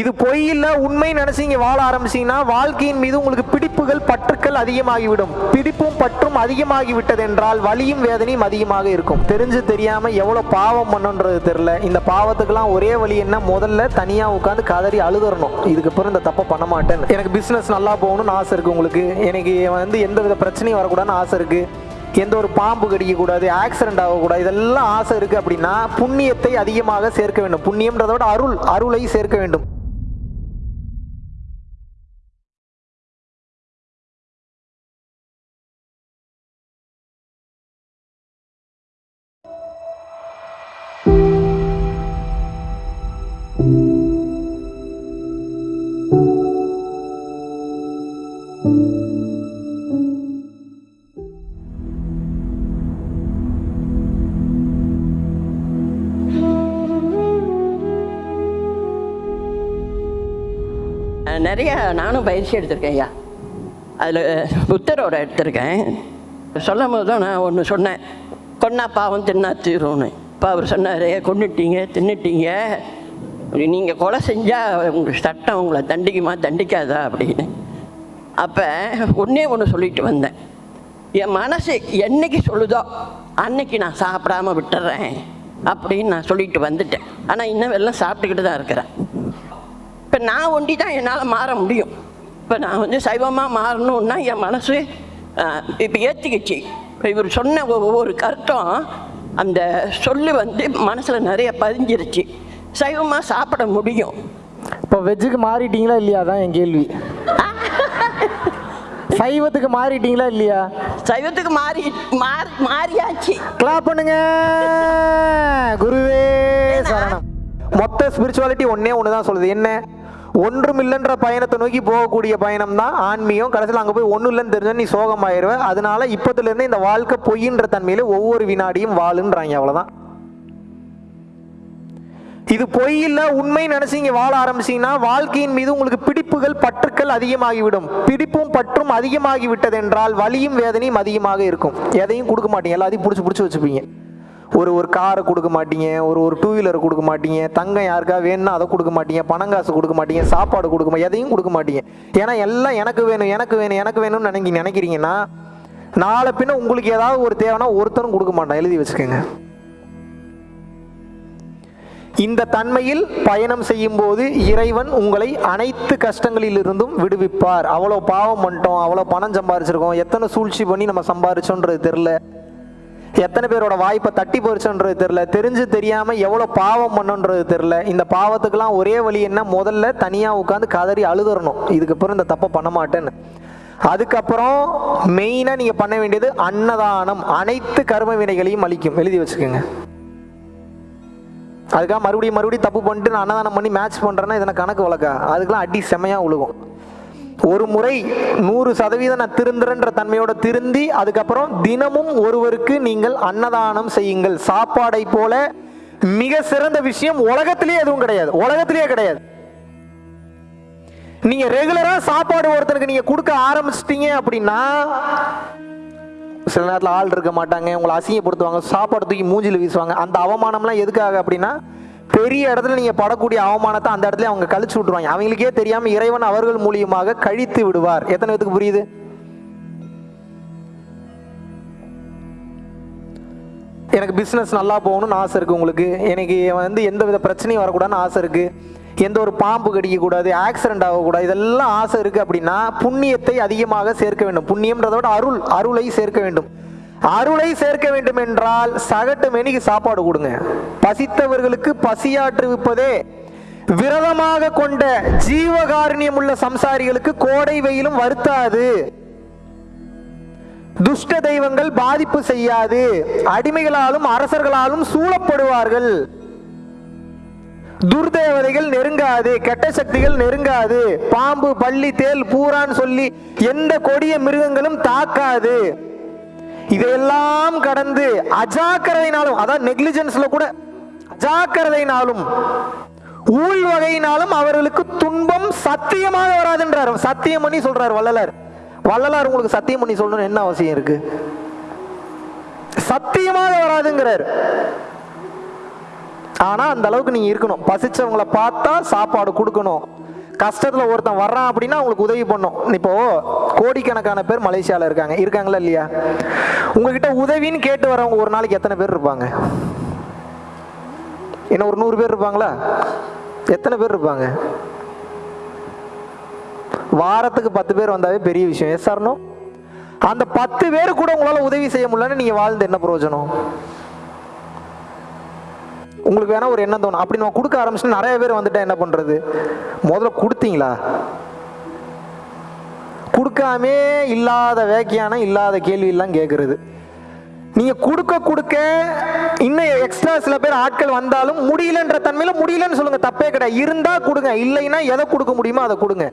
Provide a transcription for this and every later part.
இது பொய் இல்ல உண்மை இங்கே வாழ ஆரம்பிச்சீங்கன்னா வாழ்க்கையின் மீது உங்களுக்கு பிடிப்புகள் பற்றுக்கள் அதிகமாகிவிடும். பிடிப்பும் பற்றும் அதிகமாகி விட்டது என்றால் வலியும் வேதனையும் அதிகமாக இருக்கும். தெரிஞ்சு தெரியாம எவ்வளவு பாவம் பண்ணுன்றது தெரியல. இந்த பாவத்துக்கெல்லாம் ஒரே வழி என்ன? முதல்ல தனியா உட்காந்து கதறி அழுதறணும் இதுக்கு அப்புறம் இந்த தப்பை பண்ண மாட்டேன் எனக்கு பிசினஸ் நல்லா போகணும்னு ஆசை இருக்கு உங்களுக்கு. எனக்கு வந்து எந்த வித பிரச்சனையும் வரக்கூடாதுன்னு ஆசை இருக்கு. எந்த ஒரு பாம்பு கடிக்கக்கூடாது ஆக்சிடென்ட் ஆகக்கூடாது இதெல்லாம் ஆசை இருக்குது அப்படின்னா புண்ணியத்தை அதிகமாக சேர்க்க வேண்டும். புண்ணியம்ன்றதை விட அருள் அருளை சேர்க்க வேண்டும். நிறைய நானும் பயிற்சி எடுத்திருக்கேன் ஐயா. அதில் புத்தரோட எடுத்திருக்கேன். சொல்லும் போது தான் நான் ஒன்று சொன்னேன். கொன்னா பாவம் தின்னா தீரும்னு. இப்போ அவர் சொன்னார் கொண்டுட்டீங்க தின்னுட்டீங்க. நீங்கள் கொலை செஞ்சால் உங்கள் சட்டம் உங்களை தண்டிக்குமா தண்டிக்காதா? அப்படின்னு. அப்போ ஒன்றே ஒன்று சொல்லிட்டு வந்தேன். என் மனசு என்னைக்கு சொல்லுதோ அன்னைக்கு நான் சாப்பிடாம விட்டுறேன். அப்படின்னு நான் சொல்லிட்டு வந்துட்டேன். ஆனால் இன்னும் எல்லாம் சாப்பிட்டுக்கிட்டு தான் இருக்கிறேன். இப்போ நான் ஒண்டி தான் என்னால் மாற முடியும். இப்போ நான் வந்து சைவமாக மாறணும்னா என் மனசு இப்போ ஏற்றிக்கிச்சு இப்போ இவர் சொன்ன ஒவ்வொரு கருத்தும் அந்த சொல்லு வந்து மனசில் நிறைய பதிஞ்சிருச்சு. சைவமாக சாப்பிட முடியும். இப்போ வெஜ்ஜுக்கு மாறிட்டீங்களா இல்லையா? அதான் என் கேள்வி. சைவத்துக்கு மாறிட்டீங்களா இல்லையா? சைவத்துக்கு மாறி மாறி மாறியாச்சு. கிளாப் பண்ணுங்க. குருவே சரணம். மொத்த ஸ்பிரிச்சுவாலிட்டி ஒன்னே ஒன்று தான் சொல்லுது. என்ன? ஒன்றும் இல்லைன்ற பயணத்தை நோக்கி போகக்கூடிய பயணம் தான் ஆன்மீகம். கடைசியில் அங்கே போய் ஒன்றும் இல்லைன்னு தெரிஞ்ச நீ சோகமாயிருவ. அதனால இப்போதுலேருந்து இந்த வாழ்க்கை பொய்ன்ற தன்மையில் ஒவ்வொரு வினாடியும் வாழுன்றாங்க அவ்வளோதான் இது பொய் இல்ல உண்மை இங்கே வாழ ஆரம்பிச்சிங்கன்னா வாழ்க்கையின் மீது உங்களுக்கு பிடிப்புகள் பற்றுக்கள் அதிகமாகிவிடும். பிடிப்பும் பற்றும் அதிகமாகி விட்டது என்றால் வலியும் வேதனையும் அதிகமாக இருக்கும். எதையும் கொடுக்க மாட்டீங்க. எல்லாத்தையும் பிடிச்சி பிடிச்சி வச்சுப்பீங்க. ஒரு ஒரு காரை கொடுக்க மாட்டீங்க ஒரு ஒரு டூ வீலர் கொடுக்க மாட்டீங்க தங்கம் யாருக்கா வேணும்னா அதை கொடுக்க மாட்டீங்க பணம் காசு கொடுக்க மாட்டீங்க சாப்பாடு கொடுக்க மாட்டீங்க எதையும் கொடுக்க மாட்டீங்க. ஏன்னா எல்லாம் எனக்கு வேணும் எனக்கு வேணும் எனக்கு வேணும்னு நினைக்கி நினைக்கிறீங்கன்னா நாளை பின்ன உங்களுக்கு ஏதாவது ஒரு தேவைன்னா ஒருத்தரும் கொடுக்க மாட்டான் எழுதி வச்சுக்கோங்க. இந்த தன்மையில் பயணம் செய்யும் போது இறைவன் உங்களை அனைத்து கஷ்டங்களிலிருந்தும் விடுவிப்பார். அவ்வளோ பாவம் பண்ணிட்டோம் அவ்வளோ பணம் சம்பாரிச்சிருக்கோம் எத்தனை சூழ்ச்சி பண்ணி நம்ம சம்பாரிச்சோன்றது தெரில எத்தனை பேரோட வாய்ப்பை தட்டி போயிடுச்சுன்றது தெரில தெரிஞ்சு தெரியாம எவ்வளோ பாவம் பண்ணுன்றது தெரில இந்த பாவத்துக்கெல்லாம் ஒரே வழி என்ன? முதல்ல தனியாக உட்காந்து கதறி அழுதுறணும். இதுக்கப்புறம் இந்த தப்பை பண்ண மாட்டேன்னு. அதுக்கப்புறம் மெயினாக நீங்கள் பண்ண வேண்டியது அன்னதானம். அனைத்து கர்ம வினைகளையும் அளிக்கும். எழுதி வச்சுக்கோங்க. அதுக்காக மறுபடியும் மறுபடியும் தப்பு பண்ணிட்டு நான் அன்னதானம் பண்ணி மேட்ச் பண்ணுறேன்னா இதனை கணக்கு வழக்கா? அதுக்கெல்லாம் அடி செமையாக உழுகும். ஒரு முறை நூறு சதவீதம் நான் திருந்துறன்ற தன்மையோட திருந்தி அதுக்கப்புறம் தினமும் ஒருவருக்கு நீங்கள் அன்னதானம் செய்யுங்கள். சாப்பாடை போல மிக சிறந்த விஷயம் உலகத்திலேயே எதுவும் கிடையாது. உலகத்திலேயே கிடையாது. நீங்க ரெகுலரா சாப்பாடு ஒருத்தருக்கு நீங்க கொடுக்க ஆரம்பிச்சிட்டீங்க அப்படின்னா சில நேரத்தில் ஆள் இருக்க மாட்டாங்க உங்களை அசிங்கப்படுத்துவாங்க சாப்பாடு தூக்கி மூஞ்சில வீசுவாங்க. அந்த அவமானம்லாம் எதுக்காக அப்படின்னா பெரிய இடத்துல நீங்கள் படக்கூடிய அவமானத்தை அந்த இடத்துல அவங்க கழிச்சு விட்டுருவாங்க. அவங்களுக்கே தெரியாமல் இறைவன் அவர்கள் மூலியமாக கழித்து விடுவார். எத்தனை பேத்துக்கு புரியுது? எனக்கு பிஸ்னஸ் நல்லா போகணும்னு ஆசை இருக்குது உங்களுக்கு. எனக்கு வந்து எந்த வித பிரச்சனையும் வரக்கூடாதுன்னு ஆசை இருக்குது எந்த ஒரு பாம்பு கடிக்கக்கூடாது ஆக்சிடென்ட் ஆகக்கூடாது இதெல்லாம் ஆசை இருக்குது அப்படின்னா புண்ணியத்தை அதிகமாக சேர்க்க வேண்டும். புண்ணியம்ன்றதை விட அருள் அருளை சேர்க்க வேண்டும். அருளை சேர்க்க வேண்டும் என்றால் சகட்டு மெனிக்கு சாப்பாடு கொடுங்க. பசித்தவர்களுக்கு பசியாற்றுவிப்பதே விரதமாக கொண்ட ஜீவகாருண்யம் உள்ள சம்சாரிகளுக்கு கோடை வெயிலும் வருத்தாது. துஷ்ட தெய்வங்கள் பாதிப்பு செய்யாது. அடிமைகளாலும் அரசர்களாலும் சூழப்படுவார்கள். துர்தேவதைகள் நெருங்காது கெட்ட சக்திகள் நெருங்காது. பாம்பு பள்ளி தேல் பூரான் சொல்லி எந்த கொடிய மிருகங்களும் தாக்காது. இதையெல்லாம் கடந்து அஜாக்கிரதையினாலும் அதான் நெக்லிஜென்ஸ்ல கூட அஜாக்கிரதையினாலும் ஊழ் வகையினாலும் அவர்களுக்கு துன்பம் சத்தியமாக வராதுன்றார். சத்தியம் பண்ணி சொல்றார் வள்ளலார். வள்ளலார் உங்களுக்கு சத்தியம் பண்ணி சொல்லணும்னு என்ன அவசியம் இருக்கு? சத்தியமாக வராதுங்கிறார். ஆனா அந்த அளவுக்கு நீங்க இருக்கணும். பசிச்சவங்களை பார்த்தா சாப்பாடு கொடுக்கணும். கஷ்டத்துல ஒருத்தன் வர்றான் அப்படின்னா அவங்களுக்கு உதவி பண்ணும் இப்போ கோடிக்கணக்கான பேர் மலேசியால இருக்காங்க. இருக்காங்களா இல்லையா? உங்ககிட்ட உதவின்னு கேட்டு வரவங்க ஒரு நாளைக்கு எத்தனை பேர் இருப்பாங்க? என்ன ஒரு நூறு பேர் இருப்பாங்களா? எத்தனை பேர் இருப்பாங்க? வாரத்துக்கு பத்து பேர் வந்தாவே பெரிய விஷயம். எஸ் சார்னோ அந்த பத்து பேர் கூட உங்களால் உதவி செய்ய முடியலன்னு நீங்கள் வாழ்ந்து என்ன பிரயோஜனம்? உங்களுக்கு வேணா ஒரு எண்ணம் தோணும். அப்படி நம்ம கொடுக்க ஆரம்பிச்சு நிறைய பேர் வந்துட்டா என்ன பண்றது? முதல்ல கொடுத்தீங்களா? கொடுக்காமே இல்லாத வேக்கியானம் இல்லாத கேள்வி எல்லாம் கேட்கறது நீங்க கொடுக்க கொடுக்க இன்னும் எக்ஸ்ட்ரா சில பேர் ஆட்கள் வந்தாலும் முடியலன்ற தன்மையில் முடியலன்னு சொல்லுங்க தப்பே கிடையாது. இருந்தா கொடுங்க இல்லைன்னா எதை கொடுக்க முடியுமோ அதை கொடுங்க.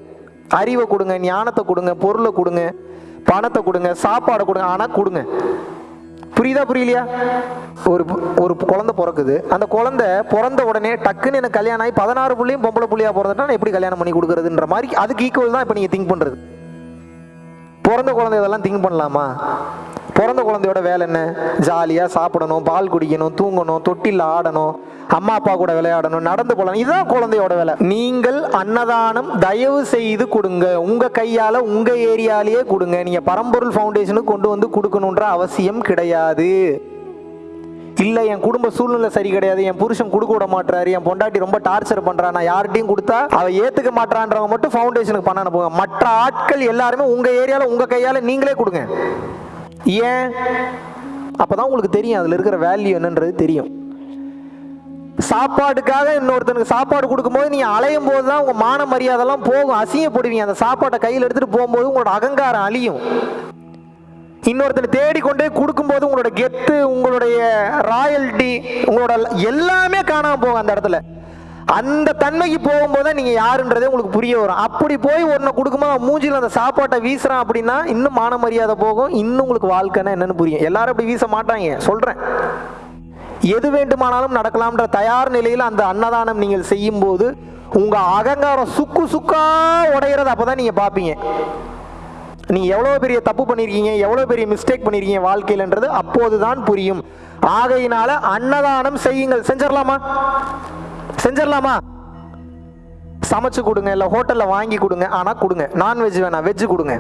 அறிவை கொடுங்க ஞானத்தை கொடுங்க பொருளை கொடுங்க பணத்தை கொடுங்க சாப்பாடை கொடுங்க ஆனால் கொடுங்க. புரியுதா புரியலையா? ஒரு ஒரு குழந்தை பிறக்குது. அந்த குழந்தை பிறந்த உடனே டக்குன்னு எனக்கு கல்யாணம் ஆகி பதினாறு புள்ளியும் பொம்பளை புள்ளியாக பிறந்துட்டா நான் எப்படி கல்யாணம் பண்ணி கொடுக்குறதுன்ற மாதிரி அதுக்கு ஈக்குவல் தான் இப்போ நீங்கள் திங்க் பண்ணுறது பிறந்த குழந்தை இதெல்லாம் திங்க் பண்ணலாமா? பிறந்த குழந்தையோட வேலை என்ன? ஜாலியாக சாப்பிடணும் பால் குடிக்கணும் தூங்கணும் தொட்டில் ஆடணும் அம்மா அப்பா கூட விளையாடணும் நடந்து போகலாம். இதுதான் குழந்தையோட வேலை. நீங்கள் அன்னதானம் தயவு செய்து கொடுங்க. உங்கள் கையால் உங்கள் ஏரியாலேயே கொடுங்க. நீங்கள் பரம்பொருள் ஃபவுண்டேஷனுக்கு கொண்டு வந்து கொடுக்கணுன்ற அவசியம் கிடையாது. இல்லை என் குடும்ப சூழ்நிலை சரி கிடையாது என் புருஷன் கொடுக்க விட மாட்டாரு என் பொண்டாட்டி ரொம்ப டார்ச்சர் பண்றா நான் யார்கிட்டயும் கொடுத்தா அவ ஏத்துக்க மாட்டான்றவங்க மட்டும் ஃபவுண்டேஷனுக்கு பண்ண அனுப்புங்க மற்ற ஆட்கள் எல்லாருமே உங்க ஏரியால உங்க கையால நீங்களே கொடுங்க. ஏன்? அப்பதான் உங்களுக்கு தெரியும் அதுல இருக்கிற வேல்யூ என்னன்றது தெரியும். சாப்பாடுக்காக இன்னொருத்தனுக்கு சாப்பாடு கொடுக்கும்போது நீங்கள் அலையும் போது தான் உங்க மான மரியாதைலாம் போகும். அசிங்கப்படுவீங்க. அந்த சாப்பாட்டை கையில் எடுத்துட்டு போகும்போது உங்களோட அகங்காரம் அழியும். இன்னொருத்தனை தேடிக்கொண்டே கொடுக்கும் கொடுக்கும்போது உங்களோட கெத்து உங்களுடைய ராயல்டி உங்களோட எல்லாமே காணாம போகும் அந்த இடத்துல. அந்த தன்மைக்கு போகும்போது தான் நீங்க யாருன்றதே உங்களுக்கு புரிய வரும். அப்படி போய் ஒன்றை கொடுக்கும்போது மூஞ்சில அந்த சாப்பாட்டை வீசுறான் அப்படின்னா இன்னும் மான மரியாதை போகும் இன்னும் உங்களுக்கு வாழ்க்கைன்னா என்னன்னு புரியும். எல்லாரும் அப்படி வீச மாட்டாங்க சொல்றேன். எது வேண்டுமானாலும் நடக்கலாம்ன்ற தயார் நிலையில் அந்த அன்னதானம் நீங்கள் செய்யும்போது உங்க அகங்காரம் சுக்கு சுக்கா உடையிறது அப்பதான் நீங்க பாப்பீங்க நீங்கள் எவ்வளோ பெரிய தப்பு பண்ணியிருக்கீங்க எவ்வளோ பெரிய மிஸ்டேக் பண்ணியிருக்கீங்க வாழ்க்கையிலன்றது அப்போதுதான் புரியும். ஆகையினால அன்னதானம் செய்யுங்கள். செஞ்சிடலாமா செஞ்சிடலாமா சமைச்சு கொடுங்க இல்லை ஹோட்டலில் வாங்கி கொடுங்க. ஆனால் கொடுங்க. நான்வெஜ் வேணாம் வெஜ்ஜு கொடுங்க.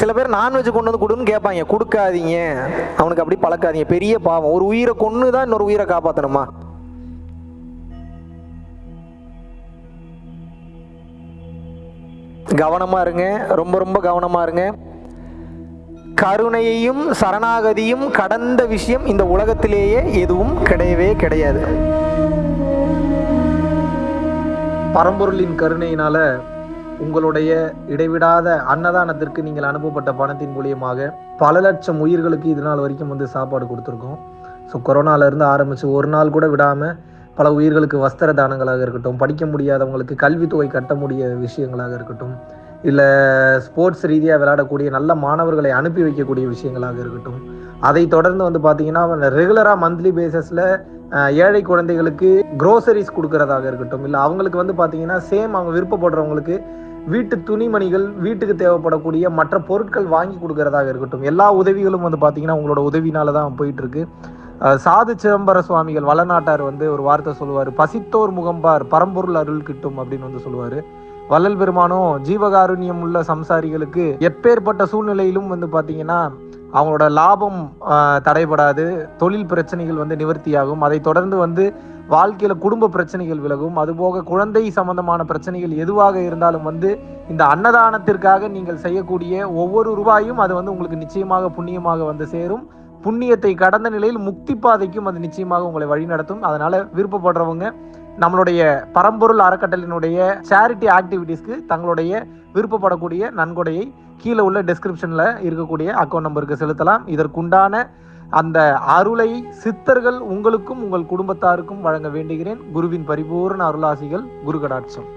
சில பேர் நான்வெஜ் கொண்டு வந்து கொடுன்னு கேட்பாங்க. கொடுக்காதீங்க. அவனுக்கு அப்படி பழக்காதீங்க. பெரிய பாவம். ஒரு உயிரை கொன்று தான் இன்னொரு உயிரை காப்பாற்றணுமா கவனமாக இருங்க. ரொம்ப ரொம்ப கவனமாக இருங்க. கருணையையும் சரணாகதியும் கடந்த விஷயம் இந்த உலகத்திலேயே எதுவும் கிடையவே கிடையாது. பரம்பொருளின் கருணையினால உங்களுடைய இடைவிடாத அன்னதானத்திற்கு நீங்கள் அனுப்பப்பட்ட பணத்தின் மூலியமாக பல லட்சம் உயிர்களுக்கு இது நாள் வரைக்கும் வந்து சாப்பாடு கொடுத்துருக்கோம். ஸோ கொரோனாவிலேருந்து ஆரம்பித்து ஒரு நாள் கூட விடாமல் பல உயிர்களுக்கு வஸ்திர தானங்களாக இருக்கட்டும் படிக்க முடியாதவங்களுக்கு கல்வித்தொகை கட்ட முடிய விஷயங்களாக இருக்கட்டும் இல்லை ஸ்போர்ட்ஸ் ரீதியாக விளையாடக்கூடிய நல்ல மாணவர்களை அனுப்பி வைக்கக்கூடிய விஷயங்களாக இருக்கட்டும். அதை தொடர்ந்து வந்து பார்த்தீங்கன்னா ரெகுலராக மந்த்லி பேசிஸில் ஏழை குழந்தைகளுக்கு குரோசரிஸ் கொடுக்கறதாக இருக்கட்டும் இல்லை அவங்களுக்கு வந்து பார்த்தீங்கன்னா சேம் அவங்க விருப்பப்படுறவங்களுக்கு வீட்டு துணிமணிகள் வீட்டுக்கு தேவைப்படக்கூடிய மற்ற பொருட்கள் வாங்கி கொடுக்கறதாக இருக்கட்டும். எல்லா உதவிகளும் வந்து பார்த்தீங்கன்னா உங்களோட உதவினால தான் போயிட்டு இருக்கு. சாது சிதம்பர சுவாமிகள் வளநாட்டார் வந்து ஒரு வார்த்தை சொல்லுவார். பசித்தோர் முகம்பார் பரம்பொருள் அருள் கிட்டும் அப்படின்னு வந்து சொல்லுவார். வள்ளல் பெருமானும் ஜீவகாருண்யம் உள்ள சம்சாரிகளுக்கு எப்பேற்பட்ட சூழ்நிலையிலும் வந்து பார்த்தீங்கன்னா அவங்களோட லாபம் தடைபடாது. தொழில் பிரச்சனைகள் வந்து நிவர்த்தியாகும். அதை தொடர்ந்து வந்து வாழ்க்கையில் குடும்ப பிரச்சனைகள் விலகும். அதுபோக குழந்தை சம்பந்தமான பிரச்சனைகள் எதுவாக இருந்தாலும் வந்து இந்த அன்னதானத்திற்காக நீங்கள் செய்யக்கூடிய ஒவ்வொரு ரூபாயும் அது வந்து உங்களுக்கு நிச்சயமாக புண்ணியமாக வந்து சேரும். புண்ணியத்தை கடந்த நிலையில் முக்தி பாதைக்கும் அது நிச்சயமாக உங்களை வழிநடத்தும் அதனால விருப்பப்படுறவங்க நம்மளுடைய பரம்பொருள் அறக்கட்டளினுடைய சேரிட்டி ஆக்டிவிட்டீஸ்க்கு தங்களுடைய விருப்பப்படக்கூடிய நன்கொடையை கீழே உள்ள டிஸ்கிரிப்ஷனில் இருக்கக்கூடிய அக்கௌண்ட் நம்பருக்கு செலுத்தலாம். இதற்குண்டான அந்த அருளை சித்தர்கள் உங்களுக்கும் உங்கள் குடும்பத்தாருக்கும் வழங்க வேண்டுகிறேன். குருவின் பரிபூர்ண அருளாசிகள் குரு கடாட்சம்